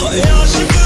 Hay